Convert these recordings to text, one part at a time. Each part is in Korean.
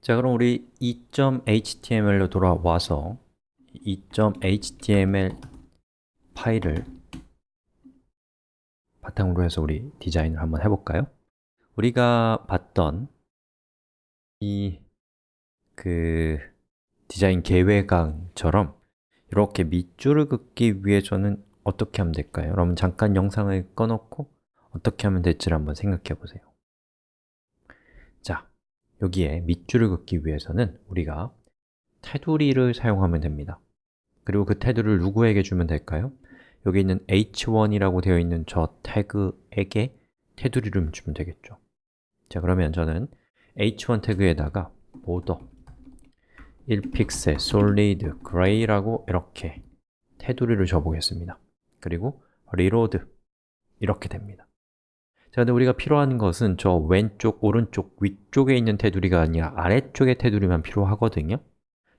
자, 그럼 우리 2.html로 돌아와서 2.html 파일을 바탕으로 해서 우리 디자인을 한번 해볼까요? 우리가 봤던 이 그 디자인 계획안처럼 이렇게 밑줄을 긋기 위해서는 어떻게 하면 될까요? 여러분 잠깐 영상을 꺼놓고 어떻게 하면 될지를 한번 생각해 보세요 자, 여기에 밑줄을 긋기 위해서는 우리가 테두리를 사용하면 됩니다. 그리고 그 테두리를 누구에게 주면 될까요? 여기 있는 h1이라고 되어 있는 저 태그에게 테두리를 주면 되겠죠. 자, 그러면 저는 h1 태그에다가 border 1픽셀 solid gray라고 이렇게 테두리를 줘보겠습니다. 그리고 reload 이렇게 됩니다 자, 근데 우리가 필요한 것은 저 왼쪽, 오른쪽, 위쪽에 있는 테두리가 아니라 아래쪽의 테두리만 필요하거든요.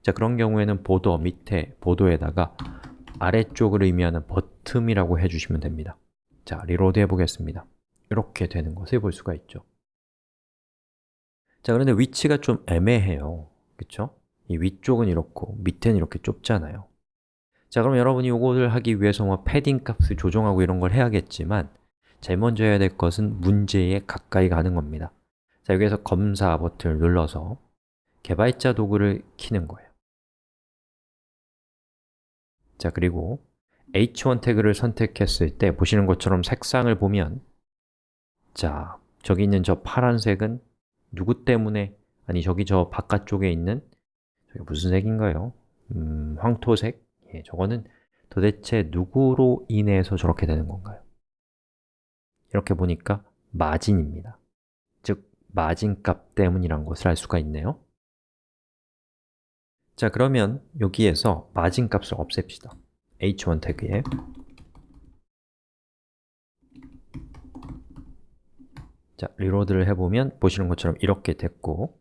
자, 그런 경우에는 보더 밑에 보도에다가 아래쪽을 의미하는 bottom이라고 해주시면 됩니다. 자, reload 해보겠습니다. 이렇게 되는 것을 볼 수가 있죠. 자, 그런데 위치가 좀 애매해요. 그쵸? 이 위쪽은 이렇고 밑에는 이렇게 좁잖아요. 자, 그럼 여러분이 이것을 하기 위해서 뭐 패딩 값을 조정하고 이런 걸 해야겠지만 제일 먼저 해야 될 것은 문제에 가까이 가는 겁니다 자, 여기에서 검사 버튼을 눌러서 개발자 도구를 키는 거예요 자, 그리고 h1 태그를 선택했을 때 보시는 것처럼 색상을 보면 자, 저기 있는 저 파란색은 누구 때문에 아니, 저기 저 바깥쪽에 있는 저게 무슨 색인가요? 음, 황토색? 예, 저거는 도대체 누구로 인해서 저렇게 되는 건가요? 이렇게 보니까 마진입니다. 즉, 마진 값 때문이란 것을 알 수가 있네요. 자, 그러면 여기에서 마진 값을 없앱시다. h1 태그에. 자, 리로드를 해보면 보시는 것처럼 이렇게 됐고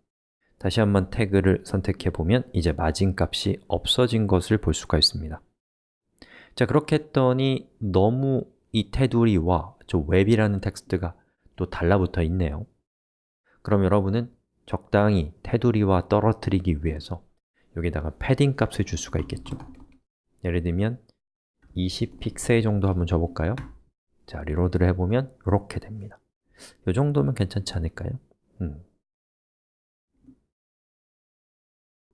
다시 한번 태그를 선택해보면 이제 마진 값이 없어진 것을 볼 수가 있습니다. 자, 그렇게 했더니 너무 이 테두리와 저 웹이라는 텍스트가 또 달라붙어 있네요 그럼 여러분은 적당히 테두리와 떨어뜨리기 위해서 여기다가 패딩 값을 줄 수가 있겠죠 예를 들면 20픽셀 정도 한번 줘볼까요? 자, reload를 해보면 이렇게 됩니다 이 정도면 괜찮지 않을까요? 음.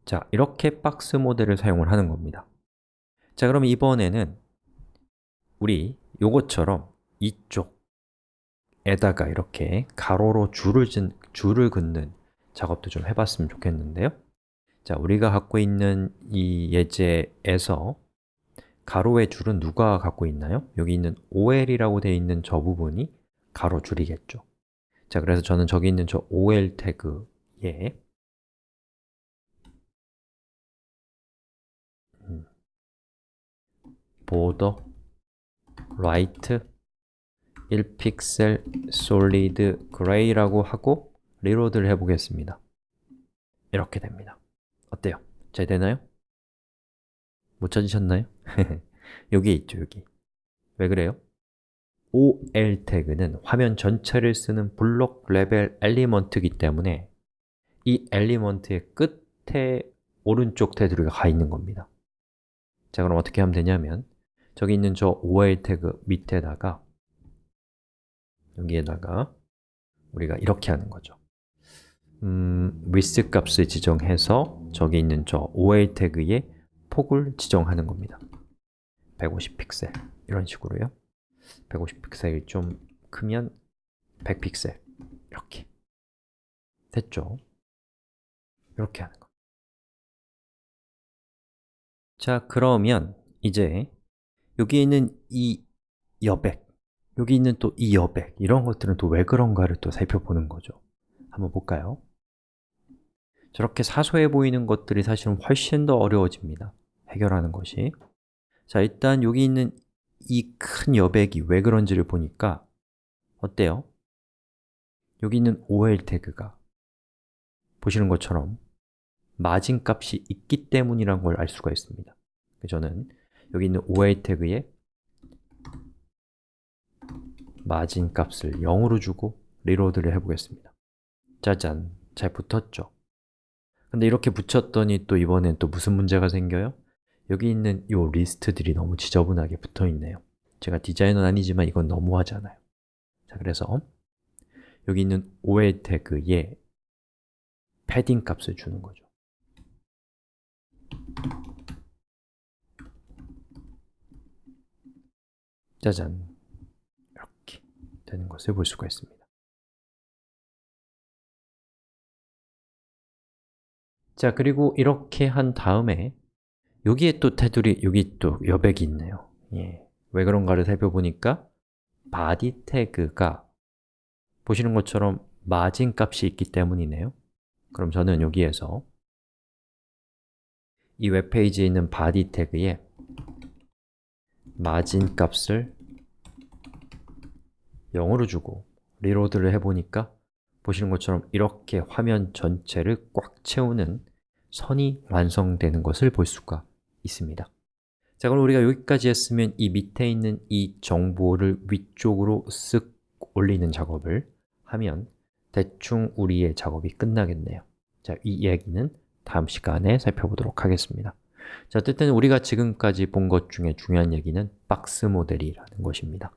자, 이렇게 박스 모델을 사용을 하는 겁니다 자, 그럼 이번에는 우리 요것처럼 이쪽에다가 이렇게 가로로 줄을, 진, 줄을 긋는 작업도 좀 해봤으면 좋겠는데요 자, 우리가 갖고 있는 이 예제에서 가로의 줄은 누가 갖고 있나요? 여기 있는 OL이라고 되어 있는 저 부분이 가로 줄이겠죠 자, 그래서 저는 저기 있는 저 OL 태그에 음, border right 1픽셀 solid gray라고 하고 리로드를 해보겠습니다 이렇게 됩니다 어때요? 잘 되나요? 못 찾으셨나요? 여기 있죠, 여기 왜 그래요? OL 태그는 화면 전체를 쓰는 block level element이기 때문에 이 element의 끝에 오른쪽 테두리가 가 있는 겁니다 자, 그럼 어떻게 하면 되냐면 저기 있는 저 OL 태그 밑에다가 여기에다가 우리가 이렇게 하는 거죠. 음, width 값을 지정해서 저기 있는 저 OL 태그에 폭을 지정하는 겁니다. 150픽셀 이런 식으로요. 150픽셀이 좀 크면 100픽셀 이렇게. 됐죠? 이렇게 하는 거. 자, 그러면 이제 여기 있는 이 여백 여기 있는 또 이 여백 이런 것들은 또 왜 그런가를 또 살펴보는 거죠 한번 볼까요? 저렇게 사소해 보이는 것들이 사실은 훨씬 더 어려워집니다 해결하는 것이 자, 일단 여기 있는 이 큰 여백이 왜 그런지를 보니까 어때요? 여기 있는 OL 태그가 보시는 것처럼 마진 값이 있기 때문이란 걸 알 수가 있습니다 저는 여기 있는 OL 태그에 마진 값을 0으로 주고 reload를 해보겠습니다. 짜잔, 잘 붙었죠? 근데 이렇게 붙였더니 또 이번엔 또 무슨 문제가 생겨요? 여기 있는 이 리스트들이 너무 지저분하게 붙어 있네요. 제가 디자이너는 아니지만 이건 너무하잖아요. 자, 그래서 여기 있는 OL 태그에 패딩 값을 주는 거죠. 짜잔 되는 것을 볼 수가 있습니다. 자, 그리고 이렇게 한 다음에 여기에 또 테두리, 여기 또 여백이 있네요. 예. 왜 그런가를 살펴보니까 body 태그가 보시는 것처럼 마진 값이 있기 때문이네요. 그럼 저는 여기에서 이 웹페이지에 있는 body 태그에 마진 값을 0으로 주고 리로드를 해보니까 보시는 것처럼 이렇게 화면 전체를 꽉 채우는 선이 완성되는 것을 볼 수가 있습니다. 자, 그럼 우리가 여기까지 했으면 이 밑에 있는 이 정보를 위쪽으로 쓱 올리는 작업을 하면 대충 우리의 작업이 끝나겠네요. 자, 이 이야기는 다음 시간에 살펴보도록 하겠습니다. 자, 어쨌든 우리가 지금까지 본 것 중에 중요한 얘기는 박스 모델이라는 것입니다